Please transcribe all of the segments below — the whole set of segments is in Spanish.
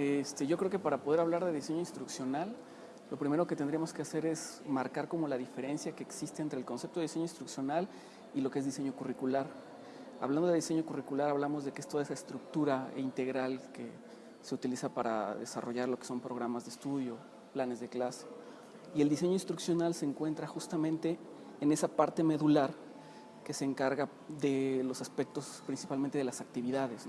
Este, yo creo que para poder hablar de diseño instruccional, lo primero que tendríamos que hacer es marcar como la diferencia que existe entre el concepto de diseño instruccional y lo que es diseño curricular. Hablando de diseño curricular, hablamos de que es toda esa estructura integral que se utiliza para desarrollar lo que son programas de estudio, planes de clase. Y el diseño instruccional se encuentra justamente en esa parte medular que se encarga de los aspectos principalmente de las actividades.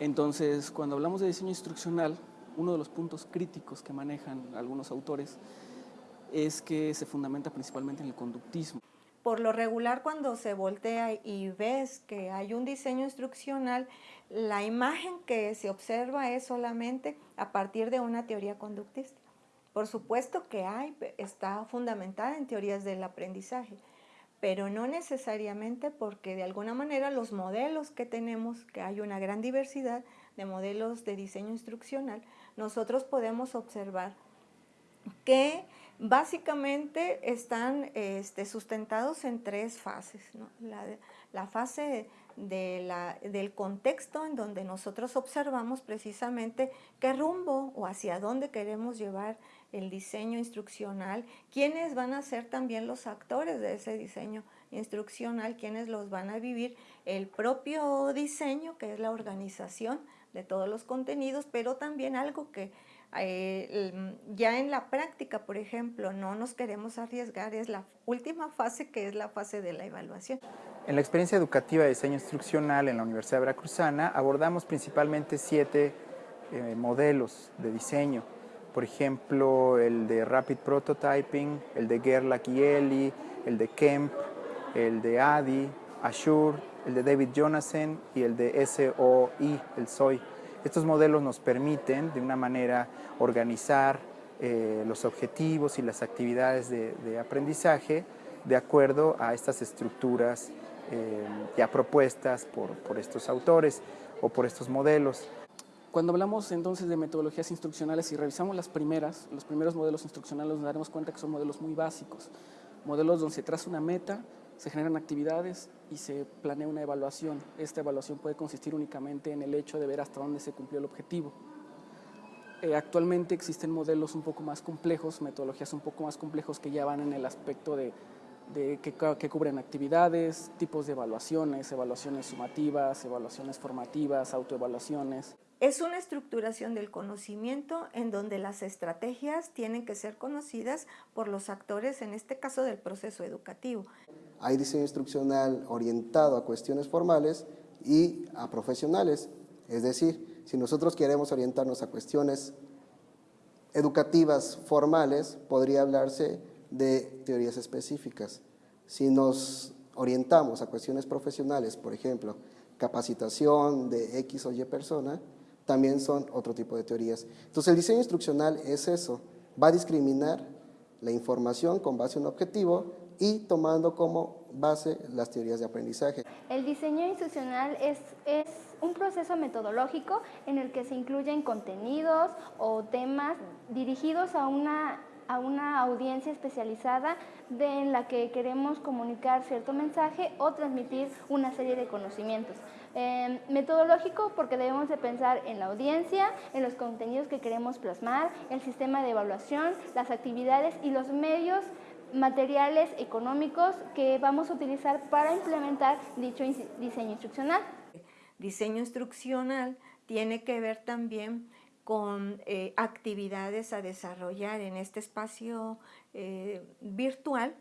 Entonces, cuando hablamos de diseño instruccional, uno de los puntos críticos que manejan algunos autores es que se fundamenta principalmente en el conductismo. Por lo regular, cuando se voltea y ves que hay un diseño instruccional, la imagen que se observa es solamente a partir de una teoría conductista. Por supuesto que hay, está fundamentada en teorías del aprendizaje, pero no necesariamente porque de alguna manera los modelos que tenemos, que hay una gran diversidad de modelos de diseño instruccional, nosotros podemos observar que básicamente están este, sustentados en tres fases. La, fase del contexto en donde nosotros observamos precisamente qué rumbo o hacia dónde queremos llevar el diseño instruccional, quiénes van a ser también los actores de ese diseño instruccional, quiénes los van a vivir, el propio diseño, que es la organización de todos los contenidos, pero también algo que eh, ya en la práctica, por ejemplo, no nos queremos arriesgar, es la última fase que es la fase de la evaluación. En la experiencia educativa de diseño instruccional en la Universidad Veracruzana abordamos principalmente siete eh, modelos de diseño por ejemplo el de Rapid Prototyping, el de Gerlach y Eli, el de Kemp, el de ADI, Azure, el de David Jonathan y el de SOI, el SOI. Estos modelos nos permiten de una manera organizar eh, los objetivos y las actividades de, aprendizaje de acuerdo a estas estructuras eh, ya propuestas por estos autores o por estos modelos. Cuando hablamos entonces de metodologías instruccionales y revisamos las primeras, los primeros modelos instruccionales nos daremos cuenta que son modelos muy básicos, modelos donde se traza una meta, se generan actividades y se planea una evaluación. Esta evaluación puede consistir únicamente en el hecho de ver hasta dónde se cumplió el objetivo. Eh, actualmente existen modelos un poco más complejos, metodologías un poco más complejos que ya van en el aspecto de, que, que, cubren actividades, tipos de evaluaciones, evaluaciones sumativas, evaluaciones formativas, autoevaluaciones. Es una estructuración del conocimiento en donde las estrategias tienen que ser conocidas por los actores, en este caso del proceso educativo. Hay diseño instruccional orientado a cuestiones formales y a profesionales, es decir, si nosotros queremos orientarnos a cuestiones educativas formales, podría hablarse de teorías específicas. Si nos orientamos a cuestiones profesionales, por ejemplo, capacitación de X o Y persona, también son otro tipo de teorías. Entonces el diseño instruccional es eso, va a discriminar la información con base en un objetivo y tomando como base las teorías de aprendizaje. El diseño instruccional es, es un proceso metodológico en el que se incluyen contenidos o temas dirigidos a una a una audiencia especializada en la que queremos comunicar cierto mensaje o transmitir una serie de conocimientos. Em, metodológico porque debemos de pensar en la audiencia, en los contenidos que queremos plasmar, el sistema de evaluación, las actividades y los medios materiales económicos que vamos a utilizar para implementar dicho diseño instruccional. Diseño instruccional tiene que ver también con eh, actividades a desarrollar en este espacio eh, virtual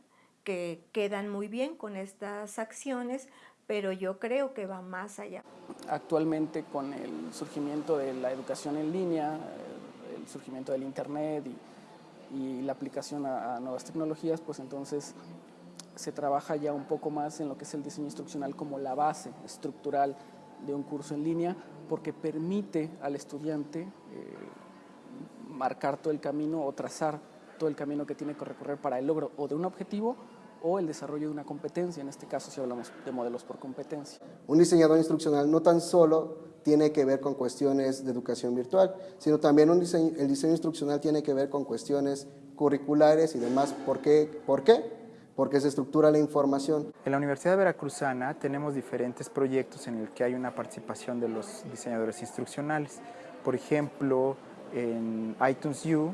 que quedan muy bien con estas acciones pero yo creo que va más allá. Actualmente con el surgimiento de la educación en línea, eh, el surgimiento del internet y, la aplicación a, nuevas tecnologías, pues entonces se trabaja ya un poco más en lo que es el diseño instruccional como la base estructural de un curso en línea, porque permite al estudiante eh, marcar todo el camino o trazar todo el camino que tiene que recorrer para el logro o de un objetivo o el desarrollo de una competencia, en este caso si hablamos de modelos por competencia. Un diseñador instruccional no tan solo tiene que ver con cuestiones de educación virtual, sino también un diseño, el diseño instruccional tiene que ver con cuestiones curriculares y demás. ¿Por qué? ¿Por qué? Porque se estructura la información. En la Universidad Veracruzana tenemos diferentes proyectos en el que hay una participación de los diseñadores instruccionales. Por ejemplo, en iTunes U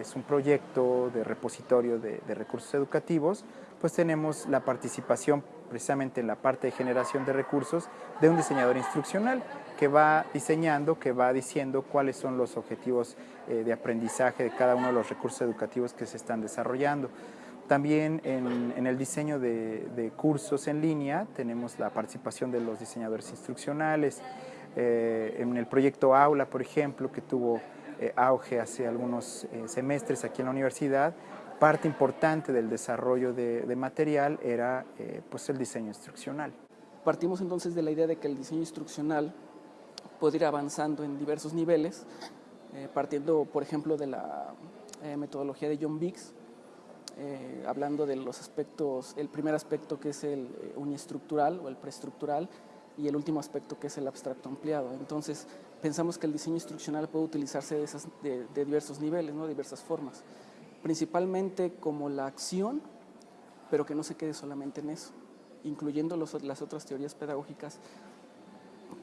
es un proyecto de repositorio de, de recursos educativos, pues tenemos la participación precisamente en la parte de generación de recursos de un diseñador instruccional que va diseñando, que va diciendo cuáles son los objetivos eh, de aprendizaje de cada uno de los recursos educativos que se están desarrollando. También en, el diseño de, cursos en línea tenemos la participación de los diseñadores instruccionales. Eh, en el proyecto Aula, por ejemplo, que tuvo eh, auge hace algunos semestres aquí en la universidad, parte importante del desarrollo de, material era eh, pues el diseño instruccional. Partimos entonces de la idea de que el diseño instruccional puede ir avanzando en diversos niveles, eh, partiendo por ejemplo de la eh, metodología de John Biggs, hablando de los aspectos, el primer aspecto que es el uniestructural o el preestructural y el último aspecto que es el abstracto ampliado. Entonces pensamos que el diseño instruccional puede utilizarse de, esas, de, de diversos niveles, ¿no? diversas formas principalmente como la acción, pero que no se quede solamente en eso, incluyendo las otras teorías pedagógicas,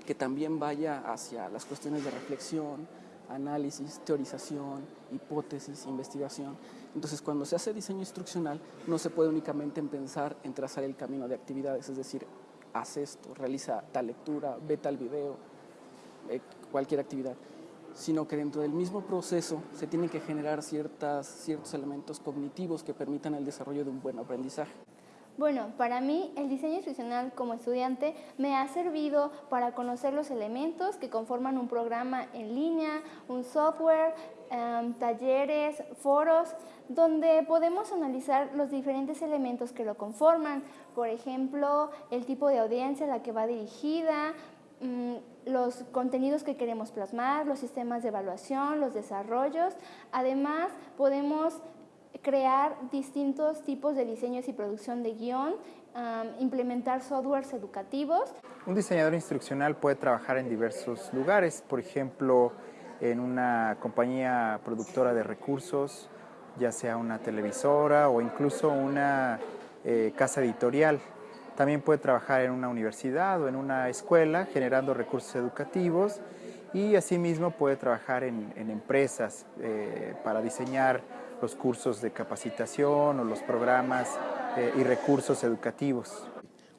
que también vaya hacia las cuestiones de reflexión, análisis, teorización, hipótesis, investigación. Entonces, cuando se hace diseño instruccional, no se puede únicamente pensar en trazar el camino de actividades, es decir, haz esto, realiza tal lectura, ve tal video, eh, cualquier actividad sino que dentro del mismo proceso se tienen que generar ciertas, ciertos elementos cognitivos que permitan el desarrollo de un buen aprendizaje. Bueno, para mí el diseño instruccional como estudiante me ha servido para conocer los elementos que conforman un programa en línea, un software, em, talleres, foros, donde podemos analizar los diferentes elementos que lo conforman. Por ejemplo, el tipo de audiencia a la que va dirigida, Mm, los contenidos que queremos plasmar, los sistemas de evaluación, los desarrollos. Además, podemos crear distintos tipos de diseños y producción de guion, implementar softwares educativos. Un diseñador instruccional puede trabajar en diversos lugares, por ejemplo, en una compañía productora de recursos, ya sea una televisora o incluso una eh, casa editorial. También puede trabajar en una universidad o en una escuela generando recursos educativos y asimismo puede trabajar en, empresas eh, para diseñar los cursos de capacitación o los programas eh, y recursos educativos.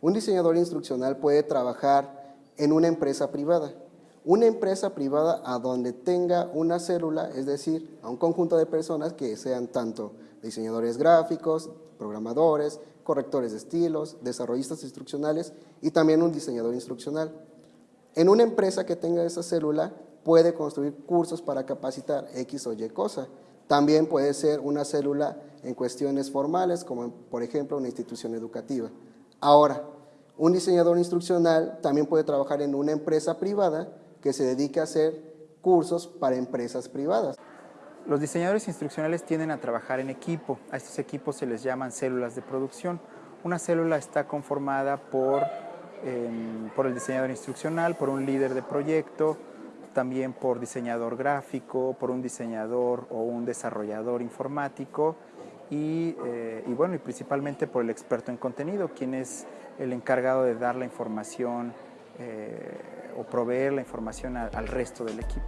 Un diseñador instruccional puede trabajar en una empresa privada. Una empresa privada a donde tenga una célula, es decir, a un conjunto de personas que sean tanto diseñadores gráficos, programadores, correctores de estilos, desarrollistas instruccionales y también un diseñador instruccional. En una empresa que tenga esa célula puede construir cursos para capacitar X o Y cosa. También puede ser una célula en cuestiones formales, como por ejemplo una institución educativa. Ahora, un diseñador instruccional también puede trabajar en una empresa privada que se dedique a hacer cursos para empresas privadas. Los diseñadores instruccionales tienden a trabajar en equipo. A estos equipos se les llaman células de producción. Una célula está conformada por, em, por el diseñador instruccional, por un líder de proyecto, también por diseñador gráfico, por un diseñador o un desarrollador informático y, eh, bueno, y principalmente por el experto en contenido, quien es el encargado de dar la información eh, o proveer la información al resto del equipo.